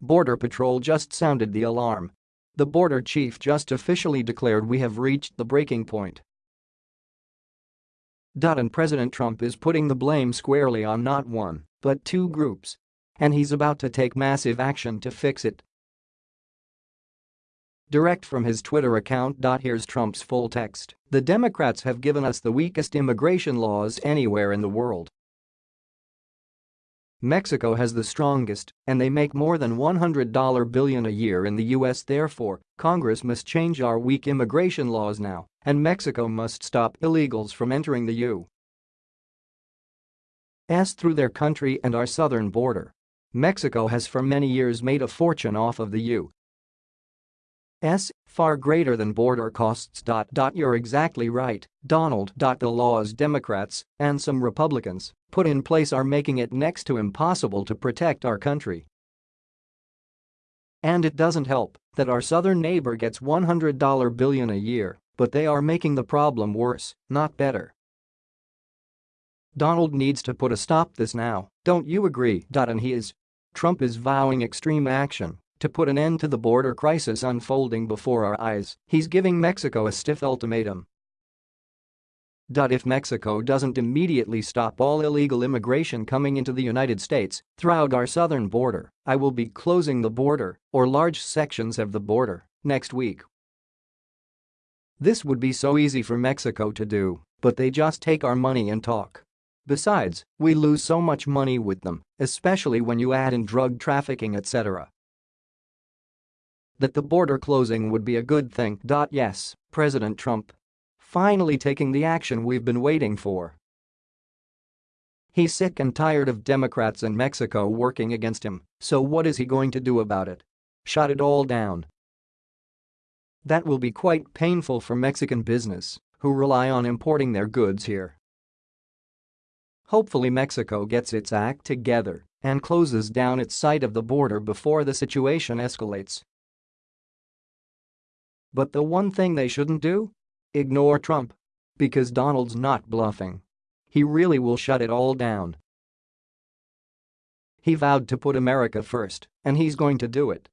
Border Patrol just sounded the alarm. The border chief just officially declared we have reached the breaking point. And President Trump is putting the blame squarely on not one, but two groups. And he's about to take massive action to fix it. Direct from his Twitter account. Here's Trump's full text. The Democrats have given us the weakest immigration laws anywhere in the world. Mexico has the strongest, and they make more than $100 billion a year in the US therefore, Congress must change our weak immigration laws now, and Mexico must stop illegals from entering the U.S. through their country and our southern border. Mexico has for many years made a fortune off of the U. S, far greater than border costs. You're exactly right, Donald. The laws Democrats and some Republicans put in place are making it next to impossible to protect our country. And it doesn't help that our southern neighbor gets $100 billion a year, but they are making the problem worse, not better. Donald needs to put a stop this now, don't you agree? And he is. Trump is vowing extreme action to put an end to the border crisis unfolding before our eyes, he's giving Mexico a stiff ultimatum. If Mexico doesn't immediately stop all illegal immigration coming into the United States throughout our southern border, I will be closing the border, or large sections of the border, next week. This would be so easy for Mexico to do, but they just take our money and talk. Besides, we lose so much money with them, especially when you add in drug trafficking etc that the border closing would be a good thing. Yes, President Trump. Finally taking the action we've been waiting for. He's sick and tired of Democrats in Mexico working against him, so what is he going to do about it? Shut it all down. That will be quite painful for Mexican business, who rely on importing their goods here. Hopefully Mexico gets its act together and closes down its side of the border before the situation escalates. But the one thing they shouldn't do? Ignore Trump. Because Donald's not bluffing. He really will shut it all down. He vowed to put America first, and he's going to do it.